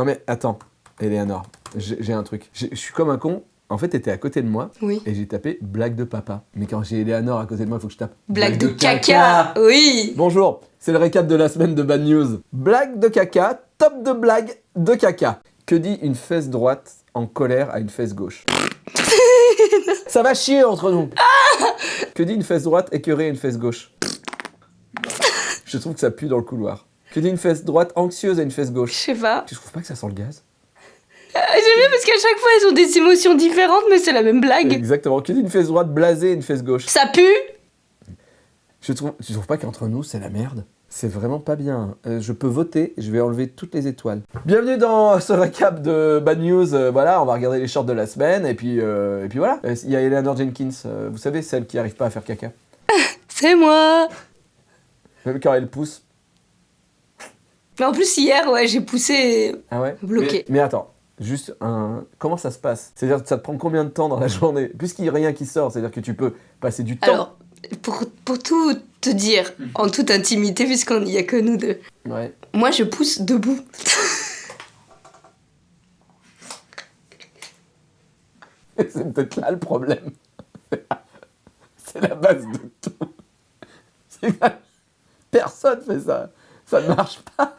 Non mais attends, Eleanor, j'ai un truc. Je suis comme un con. En fait, t'étais à côté de moi Oui. et j'ai tapé blague de papa. Mais quand j'ai Eleanor à côté de moi, il faut que je tape Blague de caca Oui Bonjour, c'est le récap de la semaine de Bad News. Blague de caca, top de blague de caca. Que dit une fesse droite en colère à une fesse gauche Ça va chier entre nous. que dit une fesse droite écœurée à une fesse gauche? Je trouve que ça pue dans le couloir. Que dit une fesse droite anxieuse à une fesse Je gauche sais pas. Tu trouves pas que ça sent le gaz? Ah, J'aime bien parce qu'à chaque fois, elles ont des émotions différentes, mais c'est la même blague. Exactement. Que dit une fesse droite blasée à une fesse gauche Ça pue? Je trouve, tu trouves pas qu'entre nous, c'est la merde? C'est vraiment pas bien. Euh, je peux voter, je vais enlever toutes les étoiles. Bienvenue dans ce récap de Bad News. Euh, voilà, on va regarder les shorts de la semaine, et puis, euh, et puis voilà. Euh, Il y a Eleanor Jenkins, euh, vous savez, celle qui arrive pas à faire caca. C'est moi Même quand elle pousse. Mais en plus, hier, ouais, j'ai poussé... Ah ouais? Bloqué. Mais, mais attends, juste un... Comment ça se passe? C'est-à-dire que ça te prend combien de temps dans la journée? Puisqu'il n'y a rien qui sort, c'est-à-dire que tu peux passer du temps. Alors, pour, pour tout te dire, en toute intimité, puisqu'il n'y a que nous deux, Ouais. moi, je pousse debout. C'est peut-être là le problème. C'est la base de tout. Personne fait ça. Ça ne marche pas.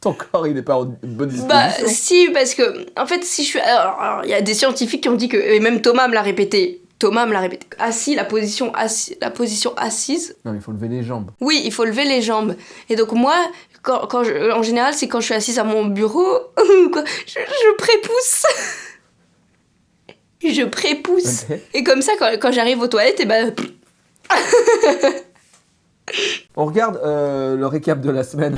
Ton corps, il n'est pas en bonne disposition. Bah, si, parce que, en fait, si je suis. Alors, il y a des scientifiques qui ont dit que. Et même Thomas me l'a répété. Thomas me l'a répété. Assis, la position, assis, la position assise. Non, mais il faut lever les jambes. Oui, il faut lever les jambes. Et donc, moi, quand, quand je- en général, c'est quand je suis assise à mon bureau, quoi, je, je prépousse. je prépousse. Ok. Et comme ça, quand, quand j'arrive aux toilettes, et ben. On regarde euh, le récap de la semaine.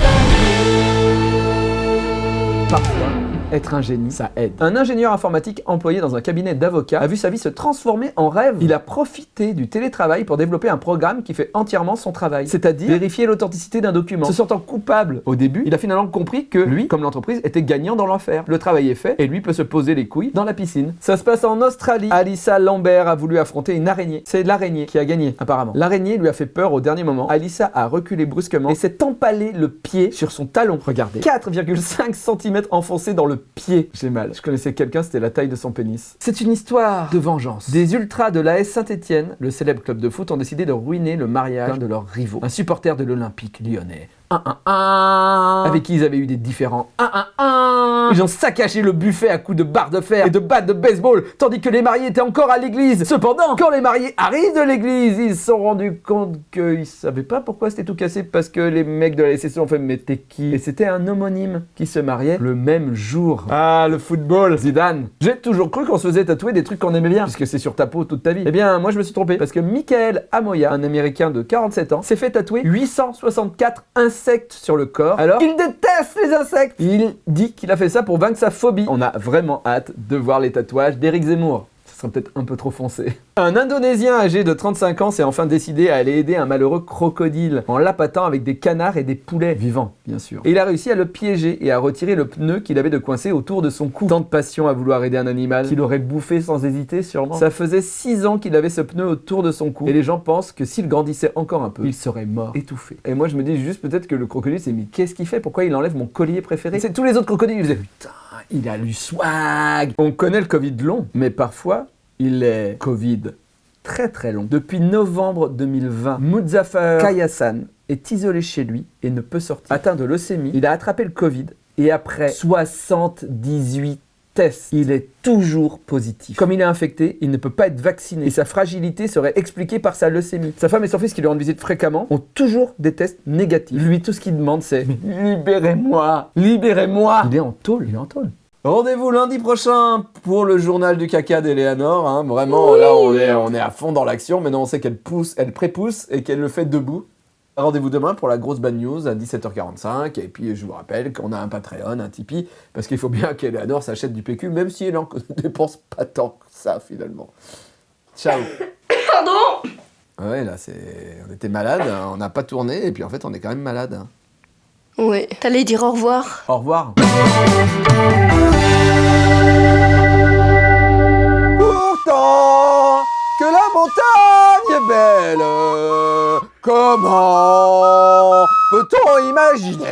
Parfois, être un génie, ça aide. Un ingénieur informatique employé dans un cabinet d'avocats a vu sa vie se transformer en rêve. Il a profité du télétravail pour développer un programme qui fait entièrement son travail, c'est-à-dire vérifier l'authenticité d'un document. Se sentant coupable au début, il a finalement compris que lui, comme l'entreprise, était gagnant dans l'affaire. Le travail est fait et lui peut se poser les couilles dans la piscine. Ça se passe en Australie. Alissa Lambert a voulu affronter une araignée. C'est l'araignée qui a gagné, apparemment. L'araignée lui a fait peur au dernier moment. Alissa a reculé brusquement et s'est empalé le pied sur son talon. Regardez. 4,5 cm enfoncé dans le pied. J'ai mal. Je connaissais quelqu'un, c'était la taille de son pénis. C'est une histoire de vengeance. Des ultras de l'AS Saint-Etienne, le célèbre club de foot, ont décidé de ruiner le mariage d'un de leurs rivaux. Un supporter de l'Olympique lyonnais. 1-1-1 avec qui ils avaient eu des différends. 1-1-1 Ils ont saccagé le buffet à coups de barres de fer et de battes de baseball, tandis que les mariés étaient encore à l'église. Cependant, quand les mariés arrivent de l'église, ils se sont rendus compte qu'ils savaient pas pourquoi c'était tout cassé, parce que les mecs de la SSE ont fait mais t'es qui? Et c'était un homonyme qui se mariait le même jour. Ah, le football Zidane J'ai toujours cru qu'on se faisait tatouer des trucs qu'on aimait bien, puisque c'est sur ta peau toute ta vie. Eh bien, moi je me suis trompé, parce que Michael Amoya, un américain de 47 ans, s'est fait tatouer 864 insectes sur le corps, alors il déteste les insectes Il dit qu'il a fait ça pour vaincre sa phobie. On a vraiment hâte de voir les tatouages d'Éric Zemmour. Peut-être un peu trop foncé. Un Indonésien âgé de 35 ans s'est enfin décidé à aller aider un malheureux crocodile en l'appâtant avec des canards et des poulets vivants, bien sûr. Il a réussi à le piéger et à retirer le pneu qu'il avait de coincé autour de son cou. Tant de passion à vouloir aider un animal qu'il aurait bouffé sans hésiter sûrement. Ça faisait 6 ans qu'il avait ce pneu autour de son cou et les gens pensent que s'il grandissait encore un peu, il serait mort, étouffé. Et moi je me dis juste peut-être que le crocodile s'est mis qu'est-ce qu'il fait? Pourquoi il enlève mon collier préféré? C'est tous les autres crocodiles ils disaient putain, il a du swag. On connaît le Covid long, mais parfois il est Covid très très long. Depuis novembre 2020, Muzaffar Kayasan est isolé chez lui et ne peut sortir. Atteint de leucémie, il a attrapé le Covid et après 78 tests, il est toujours positif. Comme il est infecté, il ne peut pas être vacciné et sa fragilité serait expliquée par sa leucémie. Sa femme et son fils qui lui rendent visite fréquemment ont toujours des tests négatifs. Lui, tout ce qu'il demande, c'est libérez-moi, libérez-moi. Il est en tôle, il est en tôle. Rendez-vous lundi prochain pour le journal du caca d'Eleanor. Hein. Vraiment, là, on est, on est à fond dans l'action. Maintenant, on sait qu'elle pousse, elle prépousse et qu'elle le fait debout. Rendez-vous demain pour la grosse bad news à 17h45. Et puis, je vous rappelle qu'on a un Patreon, un Tipeee, parce qu'il faut bien qu'Eleanor s'achète du PQ, même si elle en dépense pas tant que ça, finalement. Ciao Pardon? Ouais, là, c'est... on était malade, hein. on n'a pas tourné, et puis en fait, on est quand même malade. hein. Ouais. T'allais dire au revoir Au revoir. Pourtant que la montagne est belle, comment peut-on imaginer